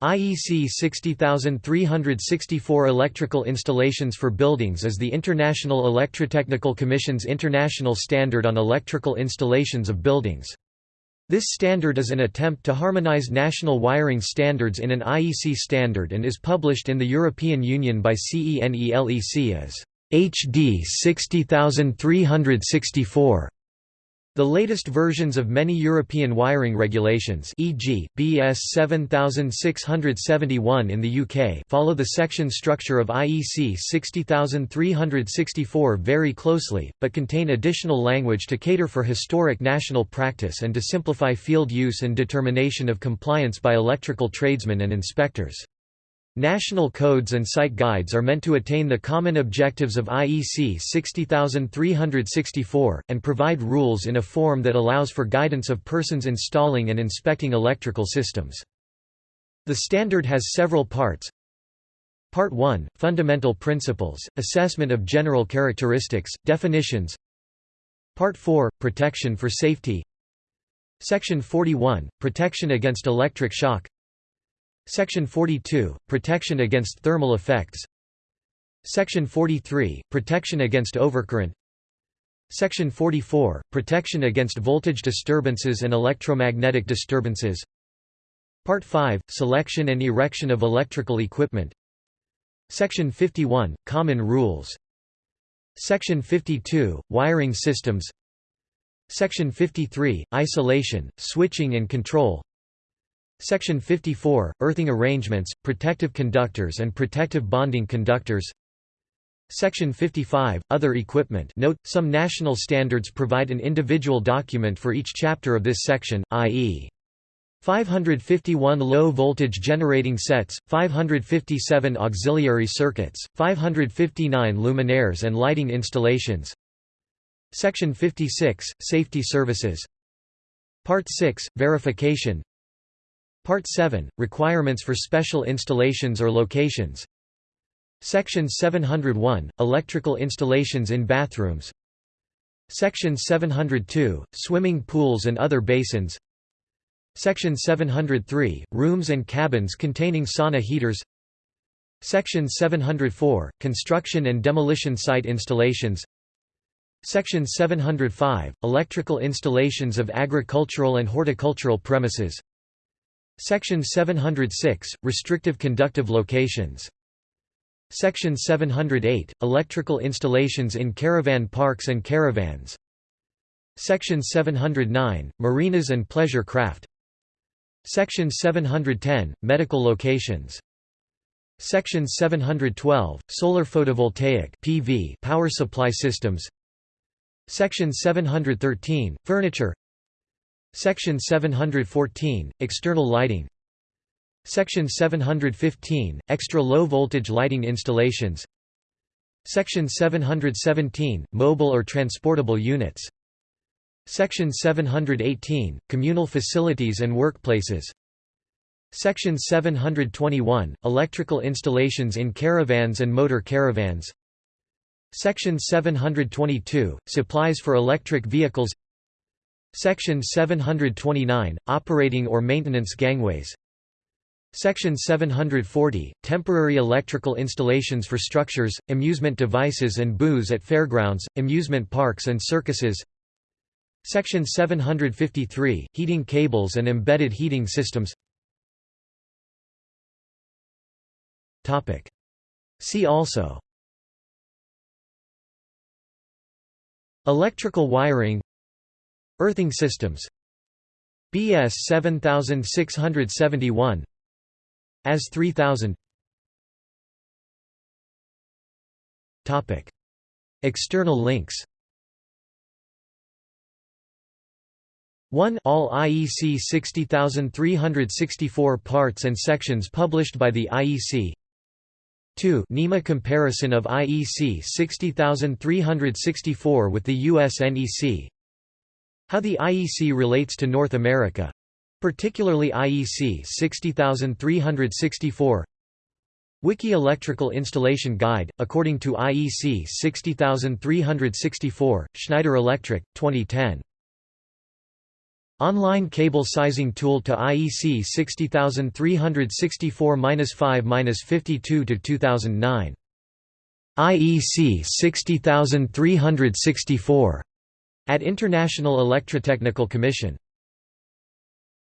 IEC 60364 Electrical installations for buildings is the International Electrotechnical Commission's international standard on electrical installations of buildings. This standard is an attempt to harmonize national wiring standards in an IEC standard and is published in the European Union by CENELEC as HD 60364. The latest versions of many European wiring regulations e.g., BS 7671 in the UK follow the section structure of IEC 60364 very closely, but contain additional language to cater for historic national practice and to simplify field use and determination of compliance by electrical tradesmen and inspectors. National codes and site guides are meant to attain the common objectives of IEC 60364, and provide rules in a form that allows for guidance of persons installing and inspecting electrical systems. The standard has several parts. Part 1 – Fundamental Principles, Assessment of General Characteristics, Definitions Part 4 – Protection for Safety Section 41 – Protection against electric shock Section 42 – Protection against thermal effects. Section 43 – Protection against overcurrent. Section 44 – Protection against voltage disturbances and electromagnetic disturbances. Part 5 – Selection and erection of electrical equipment. Section 51 – Common rules. Section 52 – Wiring systems. Section 53 – Isolation, switching and control Section 54, Earthing arrangements, protective conductors and protective bonding conductors. Section 55, Other equipment. Note, some national standards provide an individual document for each chapter of this section, i.e. 551 low-voltage generating sets, 557 auxiliary circuits, 559 luminaires and lighting installations. Section 56, Safety services. Part 6, Verification Part 7 – Requirements for special installations or locations. Section 701 – Electrical installations in bathrooms. Section 702 – Swimming pools and other basins. Section 703 – Rooms and cabins containing sauna heaters. Section 704 – Construction and demolition site installations. Section 705 – Electrical installations of agricultural and horticultural premises Section 706 – Restrictive conductive locations. Section 708 – Electrical installations in caravan parks and caravans. Section 709 – Marinas and pleasure craft. Section 710 – Medical locations. Section 712 – Solar photovoltaic PV power supply systems. Section 713 – Furniture Section 714 – External lighting. Section 715 – Extra low voltage lighting installations. Section 717 – Mobile or transportable units. Section 718 – Communal facilities and workplaces. Section 721 – Electrical installations in caravans and motor caravans. Section 722 – Supplies for electric vehicles Section 729 – Operating or maintenance gangways. Section 740 – Temporary electrical installations for structures, amusement devices and booths at fairgrounds, amusement parks and circuses. Section 753 – Heating cables and embedded heating systems. See also. Electrical wiring Earthing systems. BS 7671 AS 3000 Topic. External links. 1 All IEC 60364 parts and sections published by the IEC 2 NEMA comparison of IEC 60364 with the US NEC how the IEC relates to North America. Particularly IEC 60364 Wiki Electrical Installation Guide, according to IEC 60364, Schneider Electric, 2010 Online cable sizing tool to IEC 60364-5-52 2009. IEC 60364 at International Electrotechnical Commission